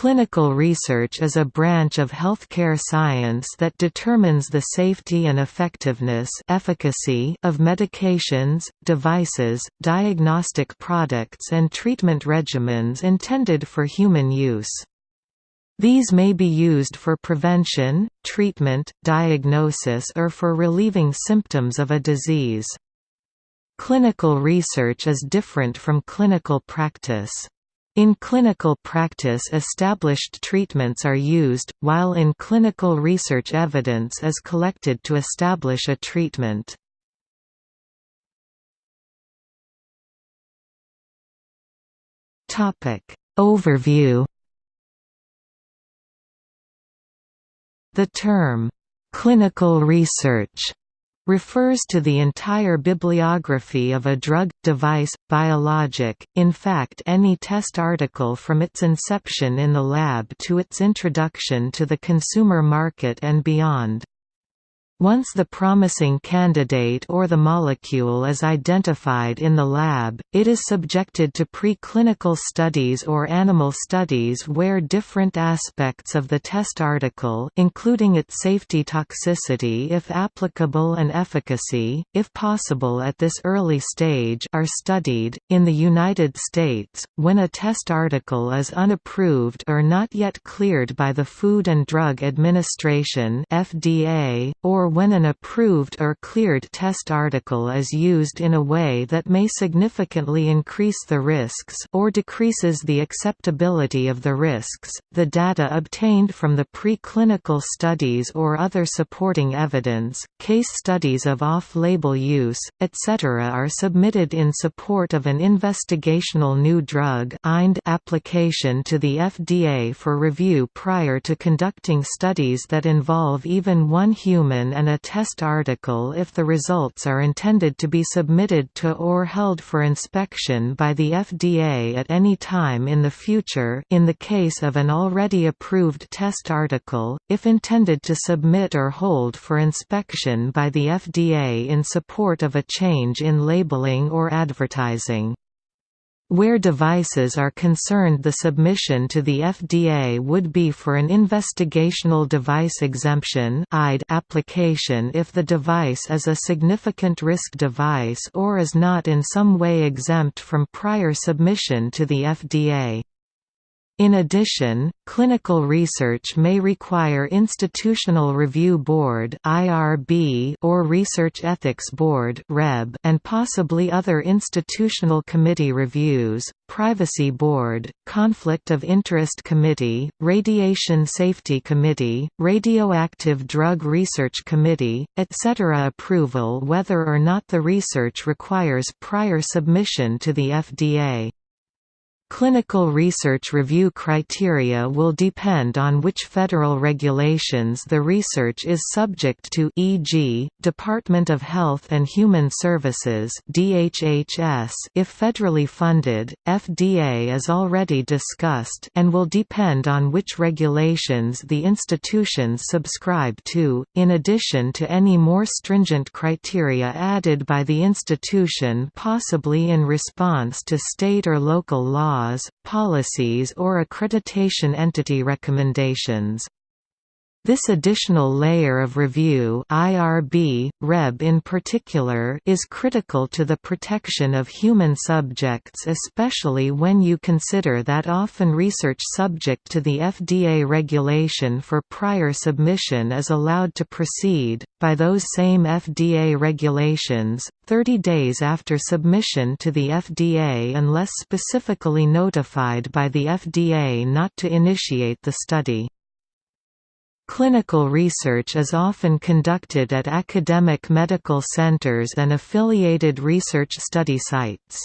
Clinical research is a branch of healthcare science that determines the safety and effectiveness efficacy of medications, devices, diagnostic products and treatment regimens intended for human use. These may be used for prevention, treatment, diagnosis or for relieving symptoms of a disease. Clinical research is different from clinical practice. In clinical practice established treatments are used, while in clinical research evidence is collected to establish a treatment. Overview The term, "'clinical research' refers to the entire bibliography of a drug, device, biologic, in fact any test article from its inception in the lab to its introduction to the consumer market and beyond. Once the promising candidate or the molecule is identified in the lab, it is subjected to preclinical studies or animal studies where different aspects of the test article including its safety toxicity if applicable and efficacy, if possible at this early stage are studied. In the United States, when a test article is unapproved or not yet cleared by the Food and Drug Administration FDA, or when an approved or cleared test article is used in a way that may significantly increase the risks or decreases the acceptability of the risks, the data obtained from the preclinical studies or other supporting evidence, case studies of off-label use, etc. are submitted in support of an investigational new drug application to the FDA for review prior to conducting studies that involve even one human and a test article if the results are intended to be submitted to or held for inspection by the FDA at any time in the future in the case of an already approved test article, if intended to submit or hold for inspection by the FDA in support of a change in labeling or advertising. Where devices are concerned the submission to the FDA would be for an investigational device exemption application if the device is a significant risk device or is not in some way exempt from prior submission to the FDA. In addition, clinical research may require Institutional Review Board or Research Ethics Board and possibly other institutional committee reviews, Privacy Board, Conflict of Interest Committee, Radiation Safety Committee, Radioactive Drug Research Committee, etc. approval whether or not the research requires prior submission to the FDA. Clinical research review criteria will depend on which federal regulations the research is subject to e.g., Department of Health and Human Services DHHS if federally funded, FDA is already discussed and will depend on which regulations the institutions subscribe to, in addition to any more stringent criteria added by the institution possibly in response to state or local law laws, policies or accreditation entity recommendations. This additional layer of review IRB, REB in particular is critical to the protection of human subjects especially when you consider that often research subject to the FDA regulation for prior submission is allowed to proceed, by those same FDA regulations, 30 days after submission to the FDA unless specifically notified by the FDA not to initiate the study. Clinical research is often conducted at academic medical centers and affiliated research study sites.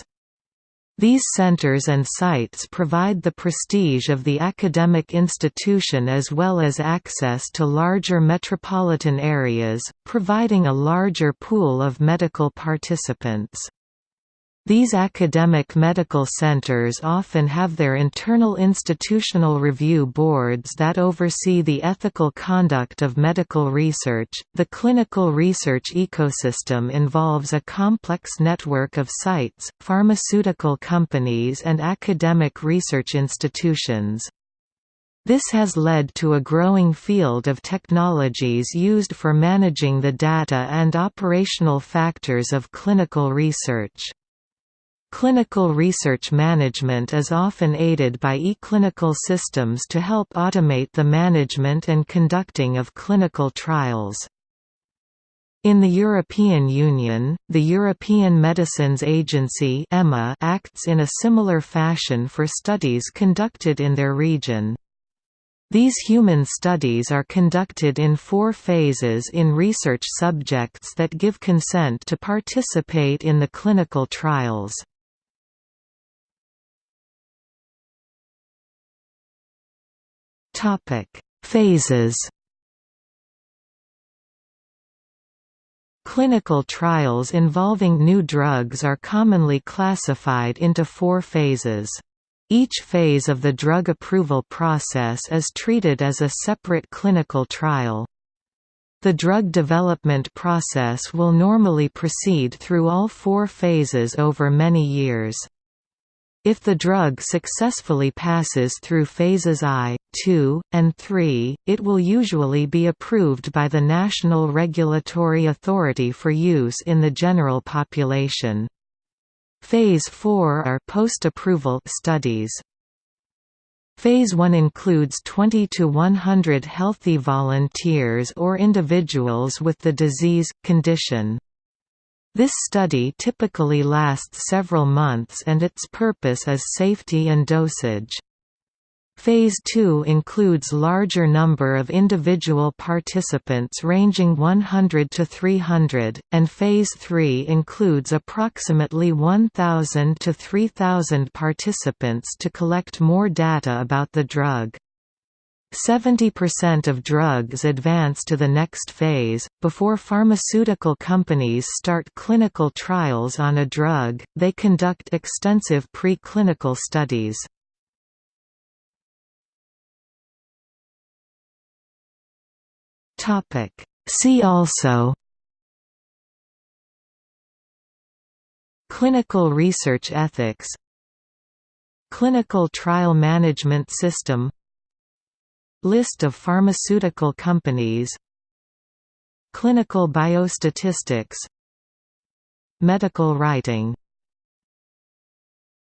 These centers and sites provide the prestige of the academic institution as well as access to larger metropolitan areas, providing a larger pool of medical participants. These academic medical centers often have their internal institutional review boards that oversee the ethical conduct of medical research. The clinical research ecosystem involves a complex network of sites, pharmaceutical companies, and academic research institutions. This has led to a growing field of technologies used for managing the data and operational factors of clinical research. Clinical research management is often aided by eClinical systems to help automate the management and conducting of clinical trials. In the European Union, the European Medicines Agency acts in a similar fashion for studies conducted in their region. These human studies are conducted in four phases in research subjects that give consent to participate in the clinical trials. Phases Clinical trials involving new drugs are commonly classified into four phases. Each phase of the drug approval process is treated as a separate clinical trial. The drug development process will normally proceed through all four phases over many years. If the drug successfully passes through phases I, II, and III, it will usually be approved by the National Regulatory Authority for use in the general population. Phase 4 are post-approval studies. Phase 1 includes 20 to 100 healthy volunteers or individuals with the disease, condition. This study typically lasts several months and its purpose is safety and dosage. Phase 2 includes larger number of individual participants ranging 100 to 300, and Phase 3 includes approximately 1,000 to 3,000 participants to collect more data about the drug. 70% of drugs advance to the next phase. Before pharmaceutical companies start clinical trials on a drug, they conduct extensive pre-clinical studies. See also Clinical research ethics Clinical trial management system List of pharmaceutical companies Clinical biostatistics Medical writing